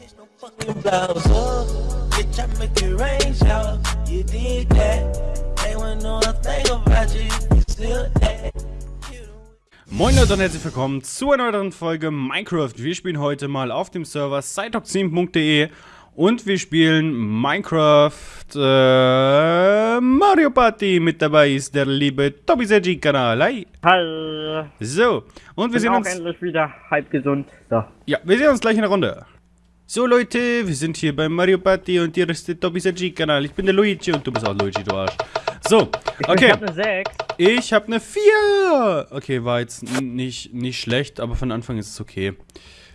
Change no fucking blouse up. Bitch, I make it rain shower. You did that. They wouldn't know a thing about you. You still that. Moin Leute und herzlich willkommen zu einer weiteren Folge Minecraft. Wir spielen heute mal auf dem Server siteox7.de und wir spielen Minecraft äh, Mario Party. Mit dabei ist der liebe Tobi Sergi Kanal. Hi. Hallo. So, und wir Bin sehen auch uns. endlich wieder halb gesund. So. Ja, wir sehen uns gleich in der Runde. So Leute, wir sind hier bei Mario Party und hier ist der Tobi Sergi Kanal. Ich bin der Luigi und du bist auch Luigi, du Arsch. So, Ich okay. habe eine 6. Ich habe eine 4. Okay, war jetzt nicht, nicht schlecht, aber von Anfang ist es okay.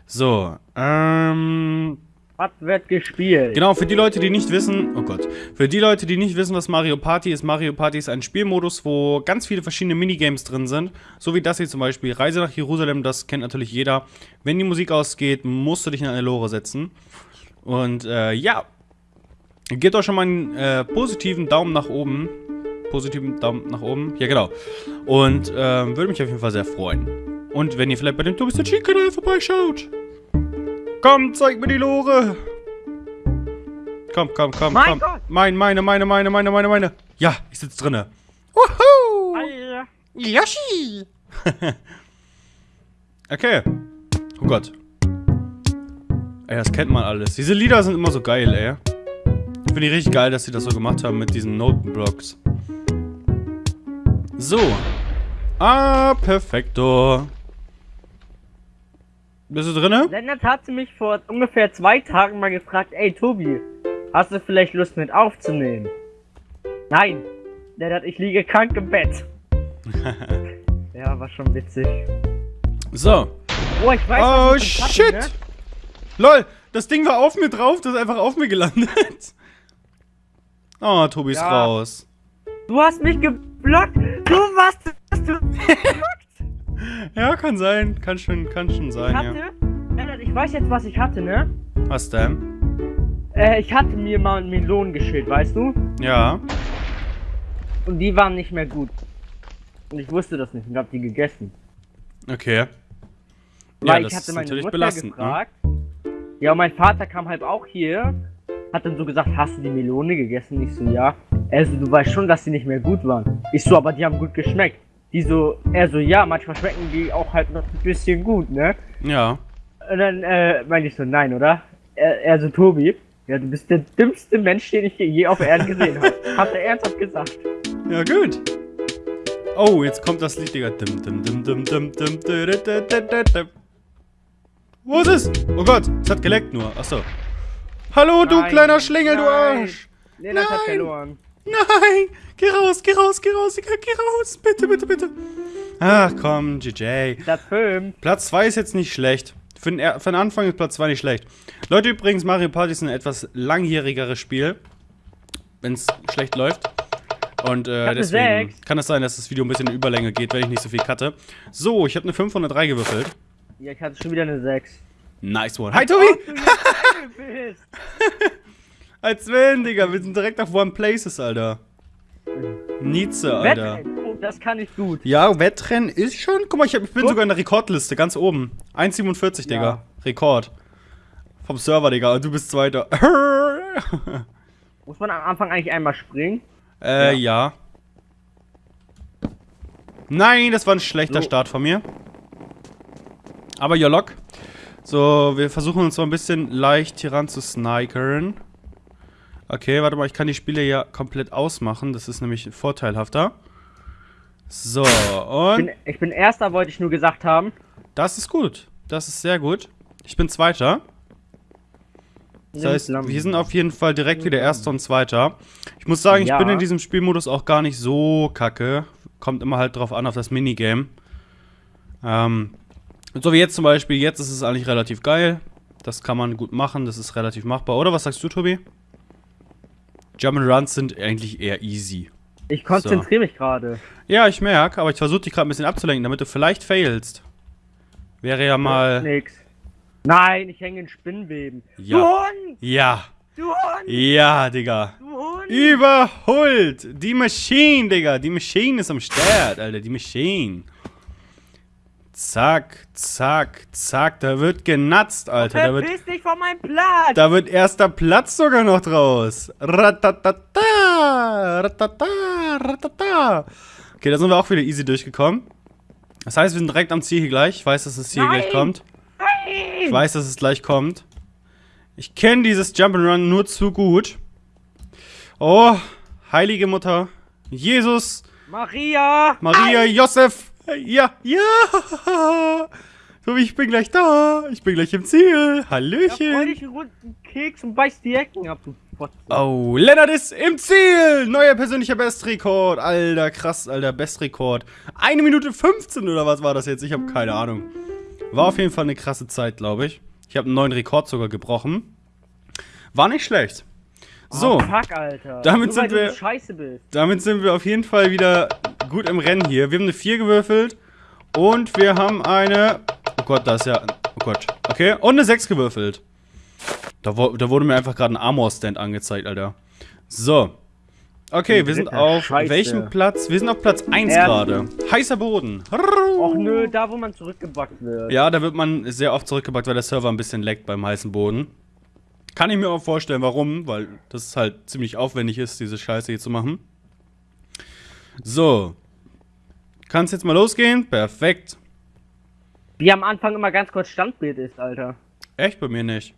So, ähm... Was wird gespielt? Genau, für die Leute, die nicht wissen... Oh Gott. Für die Leute, die nicht wissen, was Mario Party ist, Mario Party ist ein Spielmodus, wo ganz viele verschiedene Minigames drin sind. So wie das hier zum Beispiel. Reise nach Jerusalem, das kennt natürlich jeder. Wenn die Musik ausgeht, musst du dich in eine Lore setzen. Und, äh, ja. Gebt euch schon mal einen äh, positiven Daumen nach oben. Positiven Daumen nach oben. Ja, genau. Und ähm, würde mich auf jeden Fall sehr freuen. Und wenn ihr vielleicht bei dem Tobi kanal vorbeischaut. Komm, zeig mir die Lore. Komm, komm, komm, Mein komm. Gott. Mein, meine, meine, meine, meine, meine, meine. Ja, ich sitze drinne. Wuhu! Alter. Yoshi! okay. Oh Gott. Ey, das kennt man alles. Diese Lieder sind immer so geil, ey. Ich finde die richtig geil, dass sie das so gemacht haben mit diesen Notenblocks. So. Ah, perfekto. Bist du drinne? Lennart hatte mich vor ungefähr zwei Tagen mal gefragt, ey Tobi, hast du vielleicht Lust mit aufzunehmen? Nein. Lennart, ich liege krank im Bett. ja, war schon witzig. So. Oh, ich weiß, Oh, shit! hatte, ne? Lol, das Ding war auf mir drauf, das ist einfach auf mir gelandet. Oh, Tobi ist Ja. raus. Du hast mich geblockt. Du warst hast du Ja, kann sein. Kann schon, kann schon sein, hatte. ja. Ich weiß jetzt, was ich hatte, ne? Was denn? Äh, ich hatte mir mal Melonen geschält, weißt du? Ja. Und die waren nicht mehr gut. Und ich wusste das nicht und hab die gegessen. Okay. Ja, Weil das ich hatte ist meine natürlich Mutter belastend, ne? gefragt. Ja, und mein Vater kam halt auch hier. Hat dann so gesagt, hast du die Melone gegessen? Ich so, ja. Er so, du weißt schon, dass die nicht mehr gut waren. Ich so, aber die haben gut geschmeckt. Die so, er so, ja, manchmal schmecken die auch halt noch ein bisschen gut, ne? Ja. Und dann äh, meine ich so, nein, oder? Er, er so, Tobi, ja, du bist der dümmste Mensch, den ich je auf Erden gesehen habe. Hat er ernsthaft gesagt. Ja, gut. Oh, jetzt kommt das Lied, Digga. Dim, dim, dim, dim, dim, dim, dim, Wo ist es? Oh Gott, es hat geleckt nur. Achso. Hallo, du Nein. kleiner Schlingel, Nein. du Arsch. Lena hat verloren. Nein! Geh raus, geh raus, geh raus, geh raus. Bitte, bitte, bitte. Ach komm, GJ. Platz 5. Platz 2 ist jetzt nicht schlecht. Für den, für den Anfang ist Platz 2 nicht schlecht. Leute, übrigens, Mario Party ist ein etwas langjährigeres Spiel. Wenn es schlecht läuft. Und äh, deswegen Sechs. kann es sein, dass das Video ein bisschen in Überlänge geht, wenn ich nicht so viel cutte. So, ich habe eine 503 gewürfelt. Ja, ich hatte schon wieder eine 6. Nice one. Hi, Tobi! Als wenn, Digga. Wir sind direkt auf One Places, Alter. Nietzsche, Alter. Wettrennen, oh, das kann ich gut. Ja, Wettrennen ist schon. Guck mal, ich, hab, ich bin Guck. sogar in der Rekordliste, ganz oben. 1,47, Digga. Ja. Rekord. Vom Server, Digga. Du bist Zweiter. Muss man am Anfang eigentlich einmal springen? äh, ja. Nein, das war ein schlechter So. Start von mir. Aber ja, lock. So, wir versuchen uns mal ein bisschen leicht hier ran zu snikern. Okay, warte mal, ich kann die Spiele ja komplett ausmachen. Das ist nämlich vorteilhafter. So, Ich und bin, ich bin Erster, wollte ich nur gesagt haben. das ist gut. Das ist sehr gut. Ich bin Zweiter. Das heißt, wir sind auf jeden Fall direkt wieder Erster und Zweiter. Ich muss sagen, ich Ja. bin in diesem Spielmodus auch gar nicht so kacke. Kommt immer halt drauf an, auf das Minigame. Ähm, so wie jetzt zum Beispiel, jetzt ist es eigentlich relativ geil. Das kann man gut machen, das ist relativ machbar. Oder was sagst du, Tobi? Jump'n'Runs sind eigentlich eher easy. Ich konzentriere mich gerade. Ja, ich merke, aber ich versuche dich gerade ein bisschen abzulenken, damit du vielleicht failst. Wäre ja mal... Nix. Nein, ich hänge in Spinnweben. Ja. Du Hund! Ja, Du Hund! ja, Digga. Du Hund! Überholt! Die Machine, Digga. Die Machine ist am Start, Alter. Die Machine. Zack, zack, zack. Da wird genatzt, Alter. Da wird, dich von meinem Platz! da wird erster Platz sogar noch draus. Ratatata, ratata, ratata. Okay, da sind wir auch wieder easy durchgekommen. Das heißt, wir sind direkt am Ziel hier gleich. Ich weiß, dass das Ziel Nein. gleich kommt. Ich weiß, dass es gleich kommt. Ich kenne dieses Jump'n'Run nur zu gut. Oh, heilige Mutter. Jesus, Maria! Maria, Josef. Ja, ja. So, ich bin gleich da. Ich bin gleich im Ziel. Hallöchen. dich einen runden Keks und beiß die Ecken ab, du. Oh, Lennart ist im Ziel. Neuer persönlicher Bestrekord. Alter, krass, alter, Bestrekord. Eine Minute 15 oder was war das jetzt? Ich habe keine Ahnung. War auf jeden Fall eine krasse Zeit, glaube ich. Ich habe einen neuen Rekord sogar gebrochen. War nicht schlecht. So, Oh, fuck, Alter. damit Nur sind wir- damit sind wir auf jeden Fall wieder gut im Rennen hier. Wir haben eine 4 gewürfelt. Und wir haben eine. Oh Gott, da ist ja. Oh Gott. Okay. Und eine 6 gewürfelt. Da, da wurde mir einfach gerade ein Armor-Stand angezeigt, Alter. So. Okay, wir sind auf Scheiße. welchem Platz? Wir sind auf Platz 1 Ersten. gerade. Heißer Boden. Och nö, da wo man zurückgebackt wird. Ja, da wird man sehr oft zurückgebackt, weil der Server ein bisschen leckt beim heißen Boden. Kann ich mir auch vorstellen, warum, weil das halt ziemlich aufwendig ist, diese Scheiße hier zu machen. So. Kann's jetzt mal losgehen? Perfekt. Wie am Anfang immer ganz kurz Standbild ist, Alter. Echt bei mir nicht.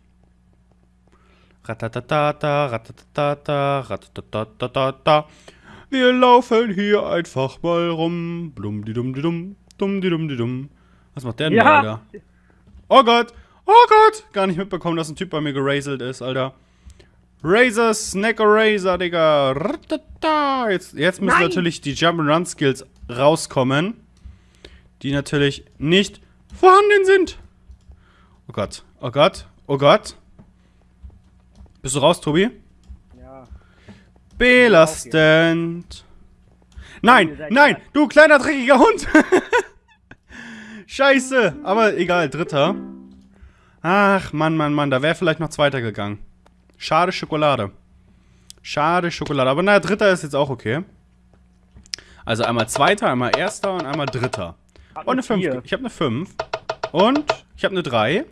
Ratatatata, ratatatata, ratatatatata. Wir laufen hier einfach mal rum. Blum di dum di dum, dum di dum di dum. Was macht der denn Ja. da, Alter? Oh Gott, oh Gott. Gar nicht mitbekommen, dass ein Typ bei mir geraselt ist, Alter. Razor, Snack Razor, Digga. Jetzt, jetzt müssen Nein. natürlich die Jump-and-Run-Skills rauskommen. Die natürlich nicht vorhanden sind. Oh Gott, oh Gott, oh Gott. Bist du raus, Tobi? Ja. Belastend. Nein, nein, du kleiner dreckiger Hund. Scheiße, aber egal, dritter. Ach, Mann, Mann, Mann, da wäre vielleicht noch zweiter gegangen. Schade Schokolade. Schade Schokolade, aber naja, dritter ist jetzt auch okay. Also einmal zweiter, einmal erster und einmal dritter. Und eine 5. Vier. Ich habe eine 5. Und ich habe eine 3.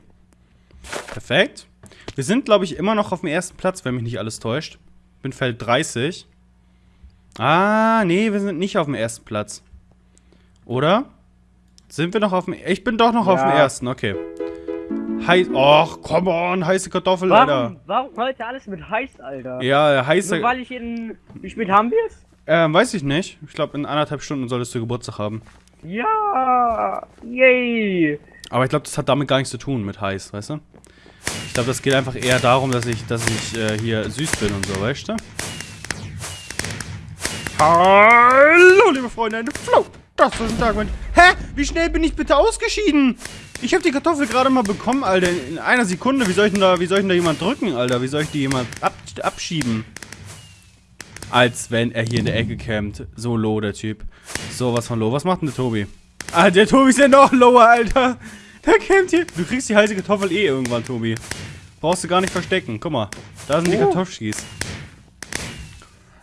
Perfekt. Wir sind, glaube ich, immer noch auf dem ersten Platz, wenn mich nicht alles täuscht. Bin Feld 30. Ah, nee, wir sind nicht auf dem ersten Platz. Oder? Sind wir noch auf dem... Ich bin doch noch auf dem Ja. ersten, okay. Heiß... Och, come on, heiße Kartoffel, Warum, Alter. warum heute alles mit heiß, Alter? Ja, heiße... Nur weil ich in. Wie spät haben wir es? Ähm, weiß ich nicht. Ich glaube, in anderthalb Stunden solltest du Geburtstag haben. Ja! Yay! Aber ich glaube, das hat damit gar nichts zu tun mit heiß, weißt du? Ich glaube, das geht einfach eher darum, dass ich, dass ich äh, hier süß bin und so, weißt du? Hallo, liebe Freunde, eine Flow. Das ist ein Tag mit. Hä? Wie schnell bin ich bitte ausgeschieden? Ich habe die Kartoffel gerade mal bekommen, Alter. In einer Sekunde. Wie soll ich denn da, wie soll ich denn da jemand drücken, Alter? Wie soll ich die jemand ab, abschieben? Als wenn er hier in der Ecke campt. So low, der Typ. So was von low. Was macht denn der Tobi? Ah, der Tobi ist ja noch lower, Alter. Der campt hier. Du kriegst die heiße Kartoffel eh irgendwann, Tobi. Brauchst du gar nicht verstecken. Guck mal. Da sind die Oh. Kartoffelskis.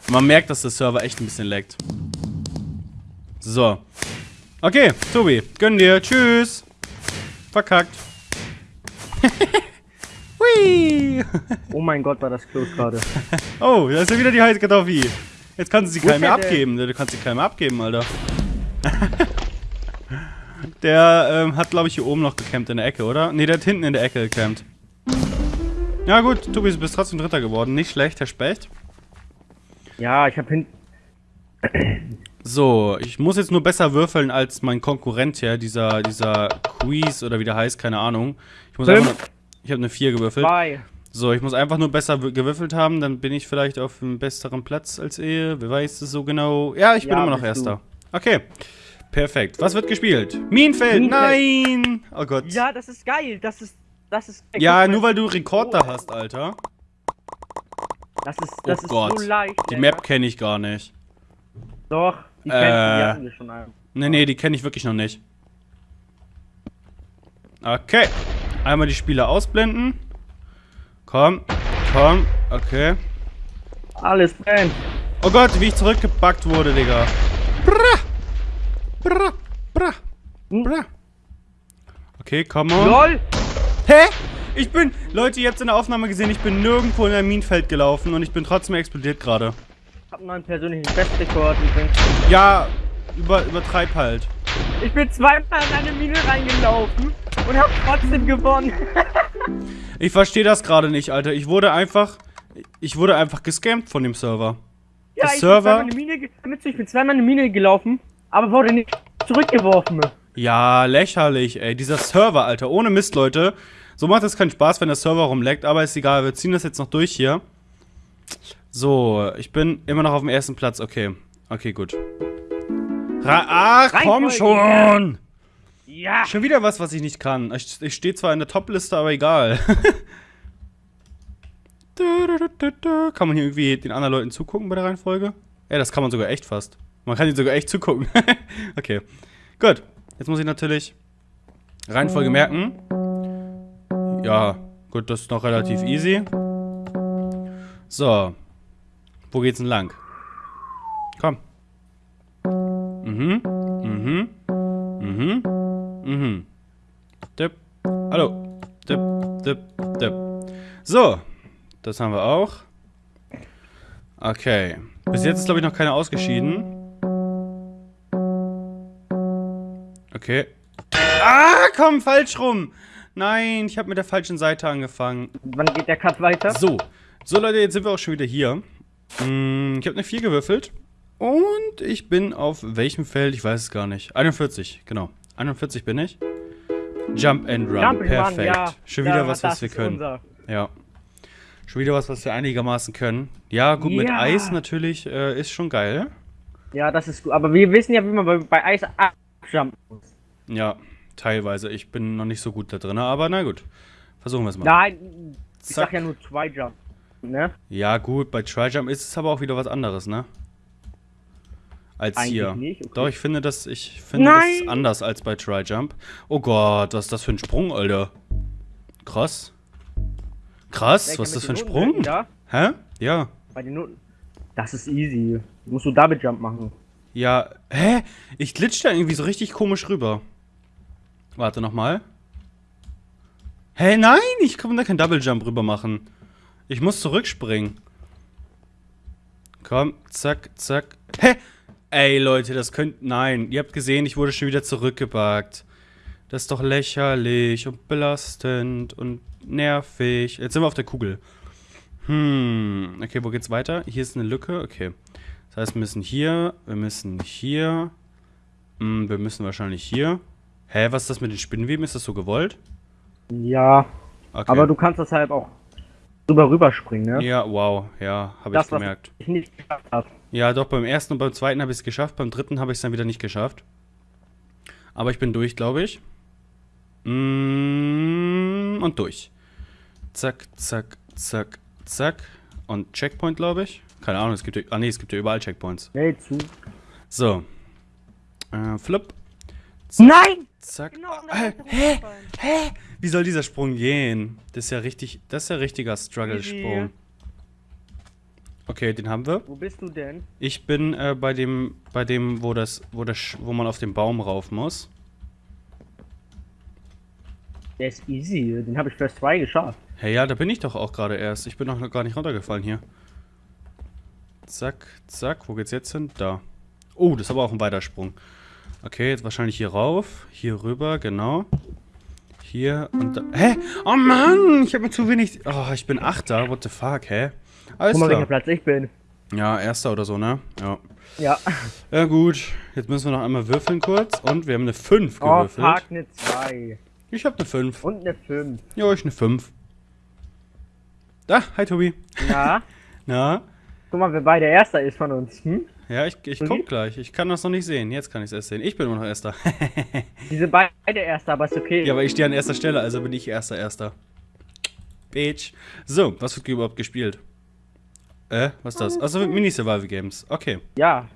Man merkt, dass der Server echt ein bisschen laggt. So. Okay, Tobi. Gönn dir. Tschüss. Verkackt. Hui. Oh mein Gott, war das close gerade. Oh, da ist ja wieder die heiße Kartoffel. Jetzt kannst du sie keinem mehr abgeben. Du kannst sie keinem mehr abgeben, Alter. der ähm, hat, glaube ich, hier oben noch gecampt in der Ecke, oder? Ne, der hat hinten in der Ecke gecampt. Ja gut, Tobi, du bist trotzdem Dritter geworden. Nicht schlecht, Herr Specht. Ja, ich hab hin. So, ich muss jetzt nur besser würfeln als mein Konkurrent hier, dieser, dieser Quiz oder wie der heißt, keine Ahnung. Ich muss Fünf. einfach nur, Ich habe eine 4 gewürfelt. Zwei. So, ich muss einfach nur besser wü- gewürfelt haben, dann bin ich vielleicht auf einem besseren Platz als ihr. Wer weiß es so genau? Ja, ich bin Ja, immer noch Erster. Okay. Perfekt. Was wird gespielt? Minenfeld. Minenfeld. Nein! Oh Gott. Ja, das ist geil. Das ist. Das ist. Ja, nur weil du Rekord da hast, Alter. Das ist, das Oh ist Gott. so leicht. Die. Map kenne ich gar nicht. Doch, die Äh. kennst du, die hatten wir schon einmal. Nee, nee, die kenne ich wirklich noch nicht. Okay. Einmal die Spieler ausblenden. Komm, komm, okay. Alles brennt. Oh Gott, wie ich zurückgebackt wurde, Digga. Bra! Bra! Bra! Hm? Bra! Okay, come on. LOL! Hä? Ich bin, Leute, ihr habt in der Aufnahme gesehen, ich bin nirgendwo in ein Minenfeld gelaufen und ich bin trotzdem explodiert gerade. Ich hab einen neuen persönlichen Bestrekord übrigens. Ja, über, übertreib halt. Ich bin zweimal in eine Mine reingelaufen und hab trotzdem gewonnen. Ich verstehe das gerade nicht, Alter. Ich wurde einfach, ich wurde einfach gescampt von dem Server. Ja, Der ich Server- bin zweimal in eine Mine, ich bin zweimal in eine Mine gelaufen, aber wurde nicht zurückgeworfen. Ja, lächerlich, ey. Dieser Server, Alter. Ohne Mist, Leute. So macht es keinen Spaß, wenn der Server rumleckt, aber ist egal. Wir ziehen das jetzt noch durch hier. So, ich bin immer noch auf dem ersten Platz. Okay. Okay, gut. Ra Ach, komm schon! Ja! Schon wieder was, was ich nicht kann. Ich, ich stehe zwar in der Top-Liste, aber egal. Kann man hier irgendwie den anderen Leuten zugucken bei der Reihenfolge? Ja, das kann man sogar echt fast. Man kann ihnen sogar echt zugucken. okay. Gut. Jetzt muss ich natürlich Reihenfolge merken. Ja, gut, das ist noch relativ easy. So. Wo geht's denn lang? Komm. Mhm. Mhm. Mhm. Mhm. Dip. Hallo. Dip, dip, dip. So. Das haben wir auch. Okay. Bis jetzt ist, glaube ich, noch keiner ausgeschieden. Okay. Ah, komm, falsch rum. Nein, ich habe mit der falschen Seite angefangen. Wann geht der Cut weiter? So. So, Leute, jetzt sind wir auch schon wieder hier. Mm, Ich habe eine 4 gewürfelt. Und ich bin auf welchem Feld? Ich weiß es gar nicht. 41, genau. 41 bin ich. Jump and Run. Jump and Perfekt. Run, ja. Schon wieder Ja, was, was wir können. unser. Ja. Schon wieder was, was wir einigermaßen können. Ja, gut, mit Ja. Eis natürlich äh, ist schon geil. Ja, das ist gut. Aber wir wissen ja, wie man bei, bei Eis abjumpen muss. Ja, teilweise. Ich bin noch nicht so gut da drin, aber na gut. Versuchen wir es mal. Nein, ich Zack. sag ja nur zwei Jump. Ne? Ja, gut, bei Tryjump ist es aber auch wieder was anderes, ne? Als Eigentlich hier. nicht, okay. Doch, ich finde das, ich finde das Nein! anders als bei Tryjump. Oh Gott, was ist das für ein Sprung, Alter? Krass. Krass, was ist das für ein Sprung? Ja, Hä? Ja. bei den Noten. Das ist easy. Musst du Double Jump machen. Ja. Hä? Ich glitsch da irgendwie so richtig komisch rüber. Warte nochmal. Hä, nein, ich kann da keinen Double Jump rüber machen. Ich muss zurückspringen. Komm, zack, zack. Hä? Ey, Leute, das könnt. Nein, ihr habt gesehen, ich wurde schon wieder zurückgebackt. Das ist doch lächerlich und belastend und nervig. Jetzt sind wir auf der Kugel. Hm, okay, wo geht's weiter? Hier ist eine Lücke, okay. Das heißt, wir müssen hier, wir müssen hier, hm, wir müssen wahrscheinlich hier. Hä, was ist das mit den Spinnenweben? Ist das so gewollt? Ja, Okay. aber du kannst das halt auch drüber rüberspringen, ne? Ja, wow, ja, habe ich gemerkt. ich nicht geschafft habe. Ja, doch, beim ersten und beim zweiten habe ich es geschafft, beim dritten habe ich es dann wieder nicht geschafft. Aber ich bin durch, glaube ich. Mm, und durch. Zack, zack, zack, zack. Und Checkpoint, glaube ich. Keine Ahnung, es gibt ja, ah nee, es gibt ja überall Checkpoints. Nee, zu. So. Äh, flip. Nein! Zack. Genau, Ah, hä? Hä? Wie soll dieser Sprung gehen? Das ist ja richtig, das ist ja richtiger Struggle-Sprung. Okay, den haben wir. Wo bist du denn? Ich bin äh, bei dem, bei dem, wo das, wo das, wo man auf den Baum rauf muss. Der ist easy. Den habe ich First 2 geschafft. Hey, ja, da bin ich doch auch gerade erst. Ich bin noch gar nicht runtergefallen hier. Zack, zack. Wo geht's jetzt hin? Da. Oh, das ist aber auch ein Weitersprung. Okay, jetzt wahrscheinlich hier rauf. Hier rüber, genau. Hier und da. Hä? Oh Mann, ich habe mir zu wenig. Oh, ich bin Achter. What the fuck, hä? Alles Guck mal, welcher. Platz ich bin. Ja, Erster oder so, ne? Ja. Ja. Ja, gut. Jetzt müssen wir noch einmal würfeln kurz. Und wir haben eine 5 Oh, gewürfelt. fuck, eine 2. Ich habe eine 5. Und eine 5. Ja, ich eine 5. Da, hi Tobi. Ja. Na? Guck mal, wer beide Erster ist von uns. Hm? Ja, ich, ich guck gleich. Ich kann das noch nicht sehen. Jetzt kann ich es erst sehen. Ich bin immer noch Erster. Die sind beide Erster, aber ist okay. ja, aber ich stehe an erster Stelle, also bin ich Erster, Erster. Bitch. So, was wird überhaupt gespielt? Äh, was ist das? Achso, Mini-Survival-Games. Okay, Ja,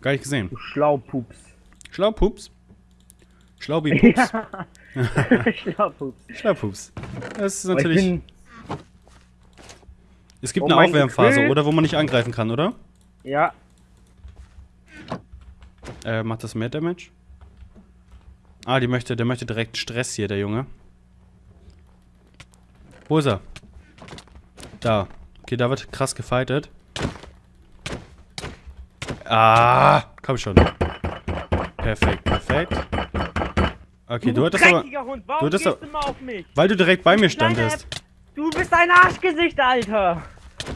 gar nicht gesehen. du Schlaupups. Schlaupups. Schlaubi-Pups. Schlaupups. Schlaupups. Das ist natürlich... Es gibt Oh, eine Aufwärmphase, Gefühl- oder? Wo man nicht angreifen kann, oder? ja, Äh, macht das mehr Damage? Ah, die möchte, der möchte direkt Stress hier, der Junge. Wo ist er? Da. Okay, da wird krass gefightet. Ah, komm schon. Perfekt, perfekt. Okay, du hattest aber... Hund, warum du hattest gehst aber- du mal auf mich? Weil du direkt bei mir standest. Du bist ein Arschgesicht, Alter.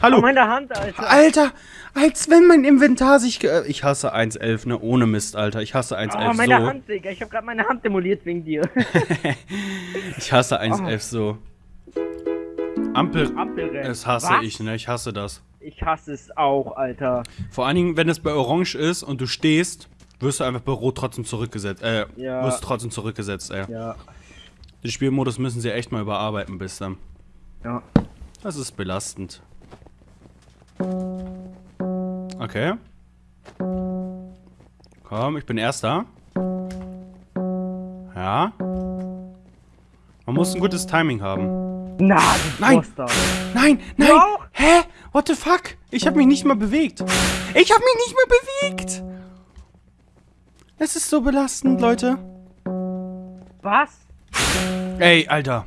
Hallo. Oh, meine Hand, Alter. Alter, als wenn mein Inventar sich ge Ich hasse 1.11, ne? Ohne Mist, Alter. Ich hasse 1.11 Oh, meine so. Hand, Digga. Ich hab grad meine Hand demoliert wegen dir. Ich hasse 1.11 so. Ampel... Ampelrennen. Das hasse Was? ich, ne? Ich hasse das. Ich hasse es auch, Alter. Vor allen Dingen, wenn es bei Orange ist und du stehst, wirst du einfach bei Rot trotzdem zurückgesetzt. Äh, Ja. wirst trotzdem zurückgesetzt, ey. Ja. Den Spielmodus müssen sie echt mal überarbeiten bis dann. Ja. Das ist belastend. Okay. Komm, ich bin Erster. Ja. Man muss ein gutes Timing haben. Na, Nein. Nein, nein! auch? Hä? What the fuck? Ich hab mich nicht mal bewegt. Ich hab mich nicht mal bewegt! Es ist so belastend, Leute. Was? Ey, Alter.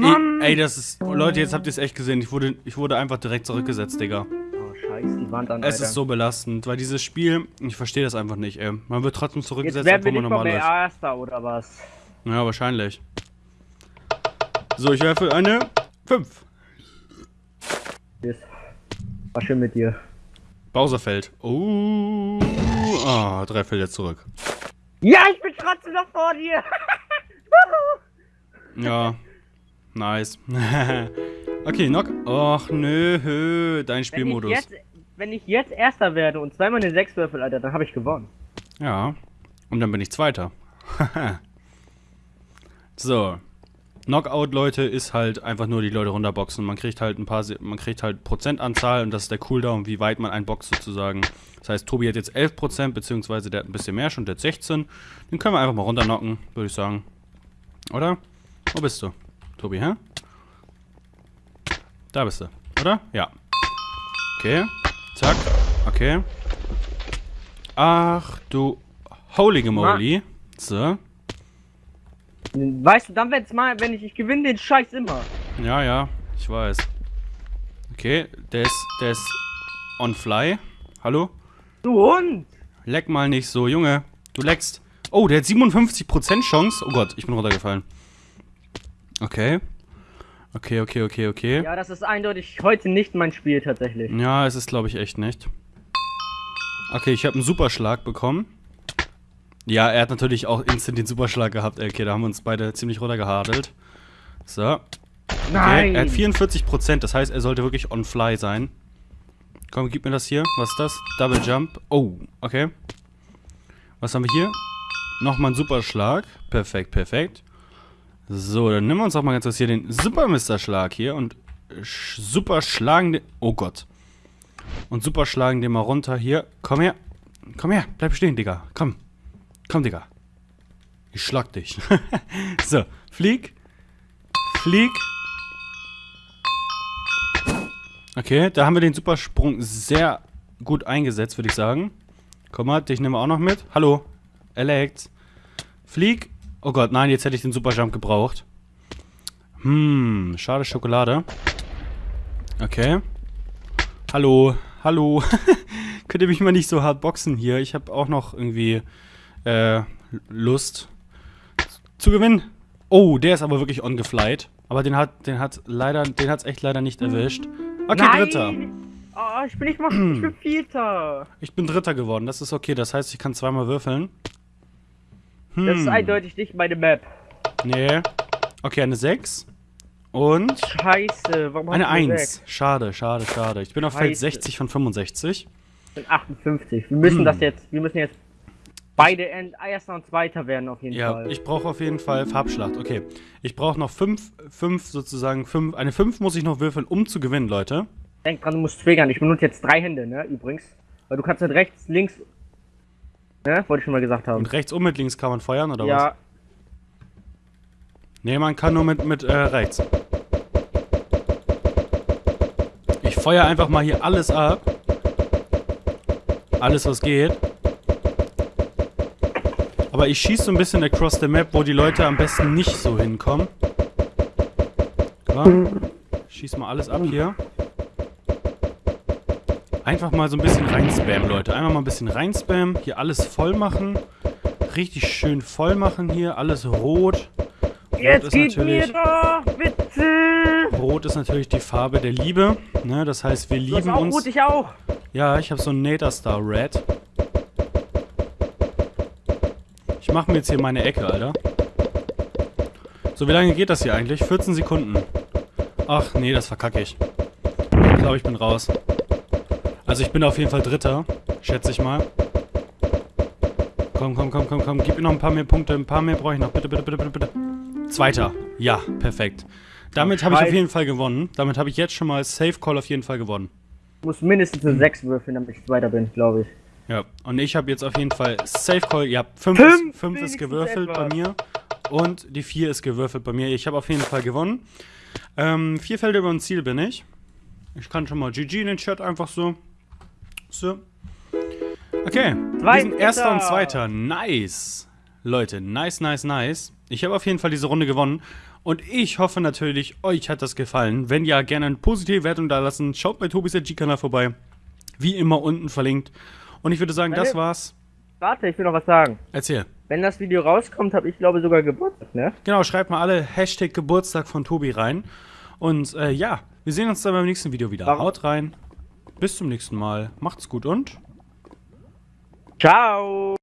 Mann. Ey, ey, das ist... Leute, jetzt habt ihr es echt gesehen. Ich wurde, ich wurde einfach direkt zurückgesetzt, Digga. Oh, scheiß die Wand an, Es Alter. ist so belastend, weil dieses Spiel... Ich verstehe das einfach nicht, ey. Man wird trotzdem Jetzt zurückgesetzt, werden wir obwohl man mal normal mehr läuft. Erster, oder was? Ja, wahrscheinlich. So, ich werfe eine 5. Yes. War schön mit dir. Bowser fällt. Oh. Ah, drei fällt jetzt zurück. Ja, ich bin trotzdem noch vor dir. Ja. Nice. okay, Knock. Och, nö, dein wenn, ich Spielmodus. jetzt, wenn ich jetzt Erster werde und zweimal eine 6 würfel, Alter, dann habe ich gewonnen. Ja. Und dann bin ich Zweiter. so. Knockout, Leute, ist halt einfach nur die Leute runterboxen. Man kriegt halt ein paar, man kriegt halt Prozentanzahl und das ist der Cooldown, wie weit man einboxt sozusagen. Das heißt, Tobi hat jetzt 11%, beziehungsweise der hat ein bisschen mehr schon, der hat 16. Den können wir einfach mal runterknocken, würde ich sagen. Oder? Wo bist du? Tobi, hä? Da bist du, oder? Ja. Okay. Zack. Okay. Ach du holy moly. So. Weißt du, dann wenn's mal, wenn ich, ich gewinne den Scheiß immer. Ja, ja, ich weiß. Okay, der ist, der ist on fly. Hallo? Du Hund! Leck mal nicht so, Junge. Du leckst. Oh, der hat 57% Chance. Oh Gott, ich bin runtergefallen. Okay. Okay, okay, okay, okay. Ja, das ist eindeutig heute nicht mein Spiel tatsächlich. Ja, es ist, glaube ich, echt nicht. Okay, ich habe einen Superschlag bekommen. Ja, er hat natürlich auch instant den Superschlag gehabt. Okay, da haben wir uns beide ziemlich runtergehadelt. So. Okay, Nein! er hat 44%, das heißt, er sollte wirklich on fly sein. Komm, gib mir das hier. Was ist das? Double Jump. Oh, okay. Was haben wir hier? Nochmal ein Superschlag. Perfekt, perfekt. So, dann nehmen wir uns auch mal ganz kurz hier den Super Mr. Schlag hier und sch- super schlagen den. Oh Gott. Und super schlagen den mal runter hier. Komm her. Komm her. Bleib stehen, Digga. Komm. Komm, Digga. Ich schlag dich. so, flieg. Flieg. Okay, da haben wir den Supersprung sehr gut eingesetzt, würde ich sagen. Komm mal, dich nehmen wir auch noch mit. Hallo, Alex. Flieg. Oh Gott, nein, jetzt hätte ich den Superjump gebraucht. Hm, schade Schokolade. Okay. Hallo, hallo. Könnt ihr mich mal nicht so hart boxen hier? Ich habe auch noch irgendwie äh, Lust zu gewinnen. Oh, der ist aber wirklich ongeflight. Aber den hat, den hat leider, den hat's echt leider nicht erwischt. Okay, Nein! Dritter. Oh, ich bin nicht mal, ich bin Vierter. Ich bin Dritter geworden. Das ist okay. Das heißt, ich kann zweimal würfeln. Hm. Das ist eindeutig nicht meine Map. Nee. Okay, eine 6. Und Scheiße, warum eine hast du 1. Sechs? Schade, schade, schade. Ich bin auf Feld Scheiße. 60 von 65. Ich bin 58. Wir müssen das jetzt, wir müssen jetzt beide End, Erster und Zweiter werden auf jeden Ja, Fall. ich brauche auf jeden Fall Farbschlacht. Okay. Ich brauche noch 5, 5 sozusagen, 5. Eine 5 muss ich noch würfeln, um zu gewinnen, Leute. Denk dran, du musst triggern. Ich benutze jetzt drei Hände, ne, übrigens. Weil du kannst halt rechts, links, ne, wollte ich schon mal gesagt haben. Und rechts und mit links kann man feuern, oder was? ja, Nee, man kann nur mit, mit äh, rechts. Ich feuer einfach mal hier alles ab. Alles, was geht. Aber Aber ich schieße so ein bisschen across the map, wo die Leute am besten nicht so hinkommen. Klar. Schieß mal alles ab hier. Einfach mal so ein bisschen reinspammen, Leute. Einfach mal ein bisschen reinspammen. Hier alles voll machen. Richtig schön voll machen hier. Alles rot. Rot Jetzt ist natürlich, doch, rot ist natürlich die Farbe der Liebe. Ne? Das heißt, wir lieben auch uns. Rot, ich auch. Ja, ich habe so ein Nader Star Red. Ich mache mir jetzt hier meine Ecke, Alter. So, wie lange geht das hier eigentlich? 14 Sekunden. Ach, nee, das verkacke ich. Ich glaube, ich bin raus. Also ich bin auf jeden Fall Dritter, schätze ich mal. Komm, komm, komm, komm, komm. Gib mir noch ein paar mehr Punkte. Ein paar mehr brauche ich noch. Bitte, bitte, bitte, bitte, bitte. Zweiter. Ja, perfekt. Damit habe ich auf jeden Fall gewonnen. Damit habe ich jetzt schon mal Safe Call auf jeden Fall gewonnen. Ich muss mindestens eine 6 würfeln, damit ich Zweiter bin, glaube ich. Ja, und ich habe jetzt auf jeden Fall Safe Call. Ja, 5 Fünf, ist, fünf ist gewürfelt bei etwas. mir. Und die 4 ist gewürfelt bei mir. Ich habe auf jeden Fall gewonnen. Ähm, vier Felder über dem Ziel bin ich. Ich kann schon mal GG in den Chat einfach so. So. Okay. Wir sind erster und zweiter. Nice. Leute, nice, nice, nice. Ich habe auf jeden Fall diese Runde gewonnen. Und ich hoffe natürlich, euch hat das gefallen. Wenn ja, gerne eine positive Wertung da lassen. Schaut bei Tobis G-Kanal vorbei. Wie immer unten verlinkt. Und ich würde sagen, das Meine- war's. Warte, ich will noch was sagen. Erzähl. Wenn das Video rauskommt, habe ich glaube sogar Geburtstag, ne? Genau, schreibt mal alle Hashtag Geburtstag von Tobi rein. Und äh, ja, wir sehen uns dann beim nächsten Video wieder. Warum? Haut rein. Bis zum nächsten Mal. Macht's gut und Ciao!